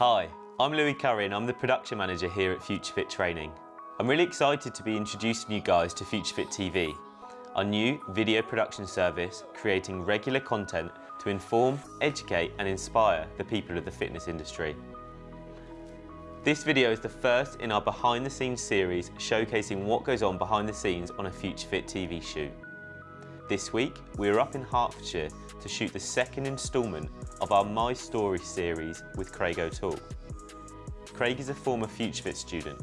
Hi, I'm Louis Curry and I'm the production manager here at FutureFit Training. I'm really excited to be introducing you guys to FutureFit TV, our new video production service creating regular content to inform, educate and inspire the people of the fitness industry. This video is the first in our behind the scenes series showcasing what goes on behind the scenes on a FutureFit TV shoot. This week, we are up in Hertfordshire to shoot the second instalment of our My Story series with Craig O'Toole. Craig is a former FutureFit student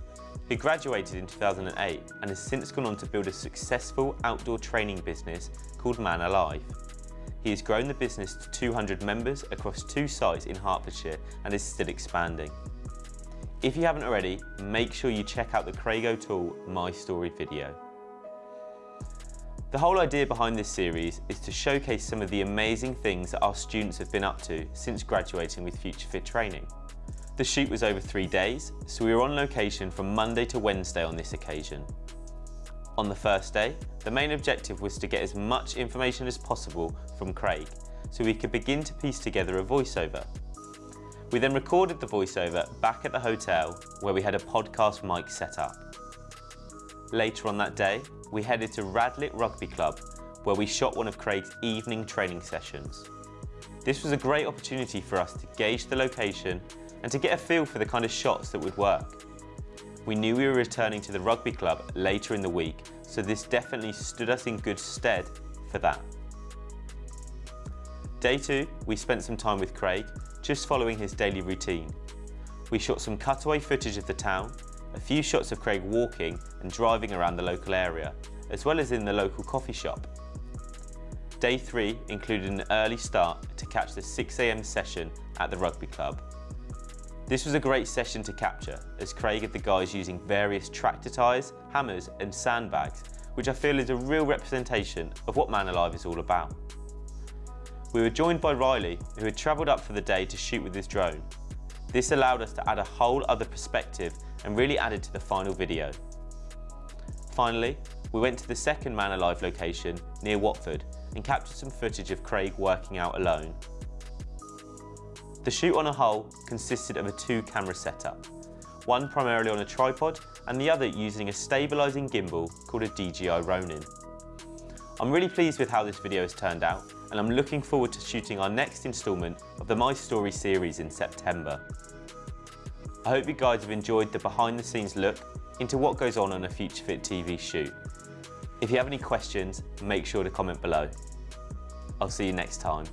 who graduated in 2008 and has since gone on to build a successful outdoor training business called Man Alive. He has grown the business to 200 members across two sites in Hertfordshire and is still expanding. If you haven't already, make sure you check out the Craig O'Toole My Story video. The whole idea behind this series is to showcase some of the amazing things that our students have been up to since graduating with Future Fit training. The shoot was over three days, so we were on location from Monday to Wednesday on this occasion. On the first day, the main objective was to get as much information as possible from Craig, so we could begin to piece together a voiceover. We then recorded the voiceover back at the hotel where we had a podcast mic set up. Later on that day, we headed to Radlett Rugby Club, where we shot one of Craig's evening training sessions. This was a great opportunity for us to gauge the location and to get a feel for the kind of shots that would work. We knew we were returning to the rugby club later in the week, so this definitely stood us in good stead for that. Day two, we spent some time with Craig, just following his daily routine. We shot some cutaway footage of the town a few shots of Craig walking and driving around the local area, as well as in the local coffee shop. Day 3 included an early start to catch the 6am session at the rugby club. This was a great session to capture, as Craig had the guys using various tractor tyres, hammers and sandbags, which I feel is a real representation of what Man Alive is all about. We were joined by Riley, who had travelled up for the day to shoot with his drone. This allowed us to add a whole other perspective and really added to the final video. Finally, we went to the second Man Alive location near Watford and captured some footage of Craig working out alone. The shoot on a whole consisted of a two camera setup, one primarily on a tripod and the other using a stabilising gimbal called a DJI Ronin. I'm really pleased with how this video has turned out and I'm looking forward to shooting our next instalment of the My Story series in September. I hope you guys have enjoyed the behind the scenes look into what goes on on a FutureFit TV shoot. If you have any questions, make sure to comment below. I'll see you next time.